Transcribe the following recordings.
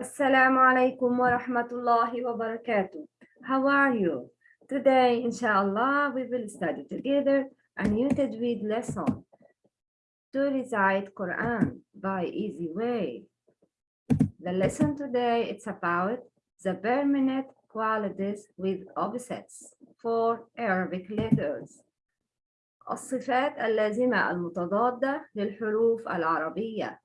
Assalamu alaikum wa rahmatullahi wa barakatuh. How are you? Today, inshallah, we will study together a new Tajweed lesson to recite Quran by easy way. The lesson today, it's about the permanent qualities with opposites for Arabic letters. الصفات اللازمة المتضادة للحروف العربية.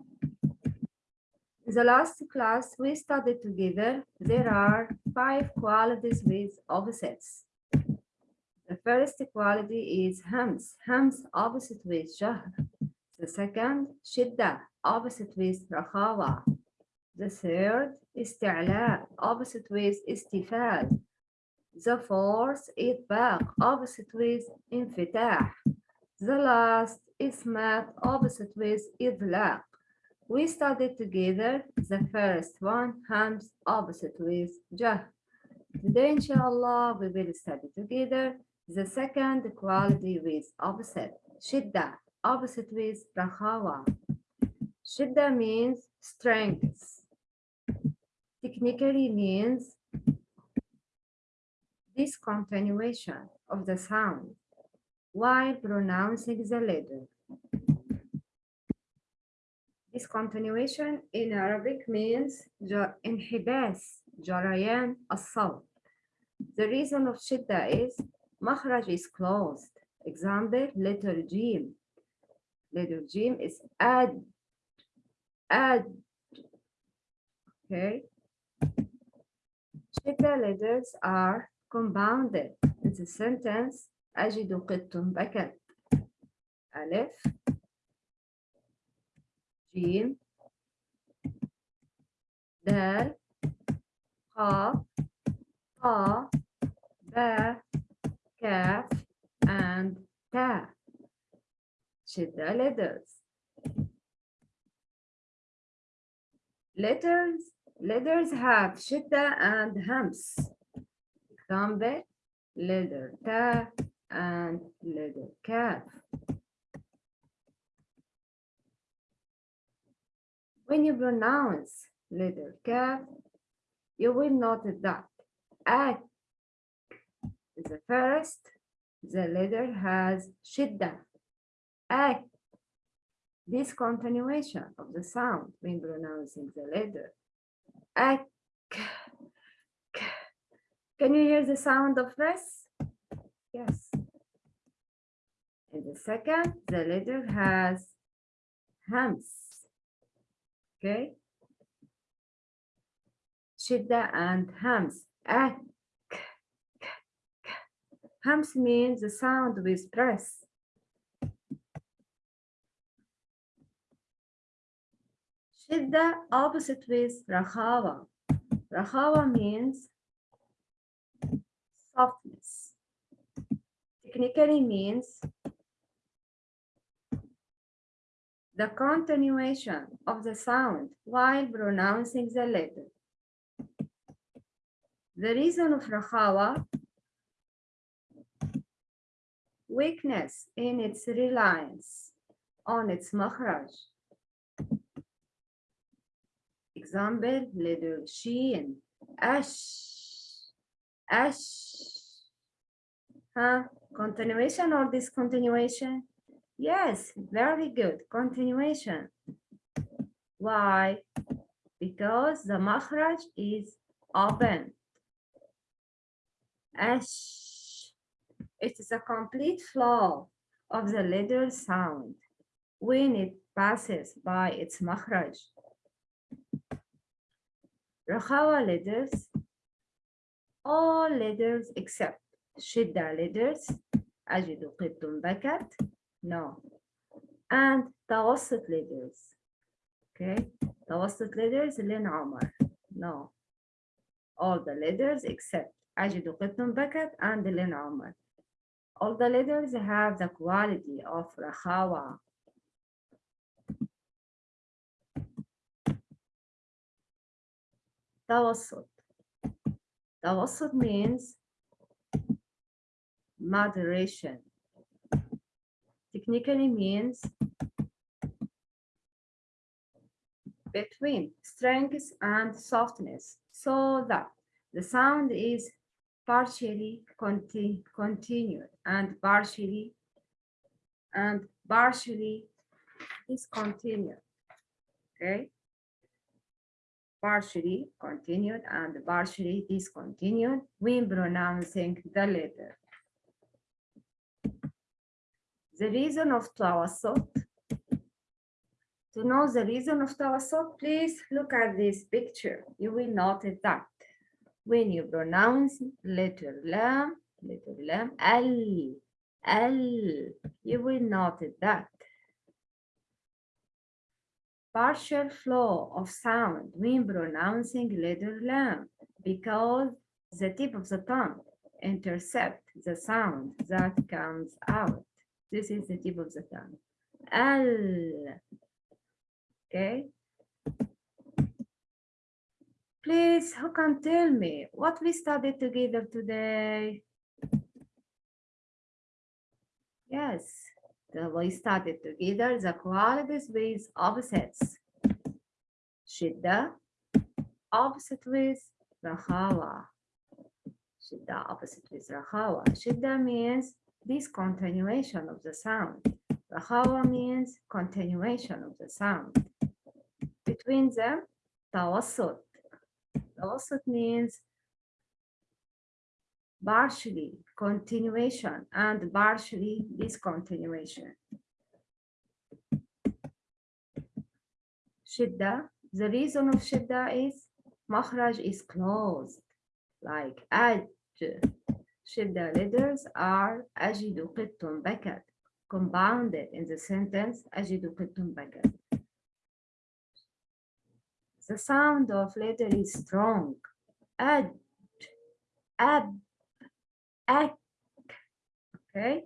in the last class we studied together, there are five qualities with opposites. The first quality is hams, hams opposite with jahr. The second, shidda, opposite with rakhawa. The third, isti'la, opposite with istifal. The fourth, itbaq, opposite with infitah. The last, ismat, opposite with idlaq. We studied together the first one, hams opposite with jah. Today, inshallah, we will study together the second quality with opposite, shidda, opposite with Rakhawa. Shidda means strength. Technically means discontinuation of the sound while pronouncing the letter. Discontinuation in Arabic means انحباس جريان الصوت. The reason of shidda is مخرج is closed. Example, letter G. Letter G is add, add. Okay. Shidda letters are compounded. In the sentence, أجد قط بكت. ألف G. Del. Ba. And Ta. Shidda letters. Letters. Letters have shidda and hams. Example, letter ta and letter cat When you pronounce letter kaf, you will notice that is the first, the letter has shidda. Ak, this continuation of the sound when pronouncing the letter. Can you hear the sound of rest? Yes. And the second, the letter has hams. Shidda and hams. Eh, Ak. Hams means the sound with press. Shidda opposite with Rakhawa. Rakhawa means softness. Technically means the continuation of the sound while pronouncing the letter. The reason of Rakhawa weakness in its reliance on its makhraj. Example, letter sheen, ash, ash. Huh? Continuation or discontinuation? Yes, very good. Continuation. Why? Because the makhraj is open. Ash. It is a complete flow of the letter sound when it passes by its makhraj. Rakhawa letters, all letters except shidda letters, أجد قط بكت, no. And توسط leaders. Okay. توسط leaders لين عمر. No. All the leaders except Ajit Beckett and Lynn Omar. All the leaders have the quality of Rakhawa. توسط توسط means moderation Technically means between strength and softness so that the sound is partially conti continued and partially and partially discontinued. Okay. Partially continued and partially discontinued when pronouncing the letter. The reason of tawassut. To know the reason of tawassut, please look at this picture. You will notice that when you pronounce letter lam, letter lam, al, al, you will notice that partial flow of sound when pronouncing letter lam because the tip of the tongue intercept the sound that comes out. This is the tip of the tongue. Al. Okay. Please, who can tell me what we studied together today? Yes, the, we studied together the qualities with opposites. Shidda, opposite with Rakhawa. Shidda, opposite with Rakhawa. Shidda means discontinuation of the sound. Rakhawa means continuation of the sound. Between them, tawassut. Tawassut means partially continuation and partially discontinuation. Shidda, the reason of Shidda is Makhraj is closed, like Aj. Shidda letters are Ajidu Qittum Bakat, compounded in the sentence Ajidu Qittum Bakat. The sound of letter is strong. Aj, ab, ak. Okay.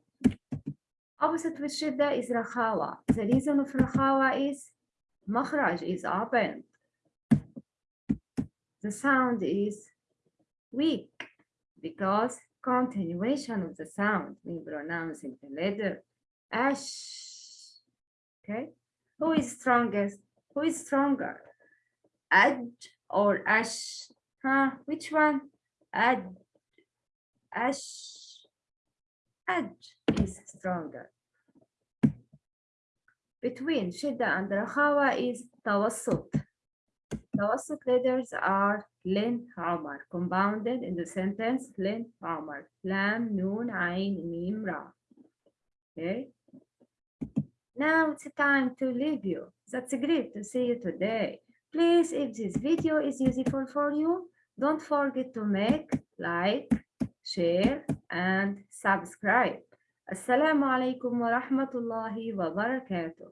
Opposite with shidda is rakhawa. The reason of rakhawa is makhraj is open. The sound is weak because continuation of the sound when pronouncing the letter ash. Okay. Who is strongest? Who is stronger? Ad or ash? Huh? Which one? Ad ash, edge is stronger. Between shidda and rakhawa is tawassut. Tawassut letters are lin, hamar, compounded in the sentence lin, hamar, lam, noon, ain, mim, ra. Okay. Now it's time to leave you. That's great to see you today. Please, if this video is useful for you, don't forget to make, like, share and subscribe. Assalamu alaikum wa rahmatullahi wa barakatuh.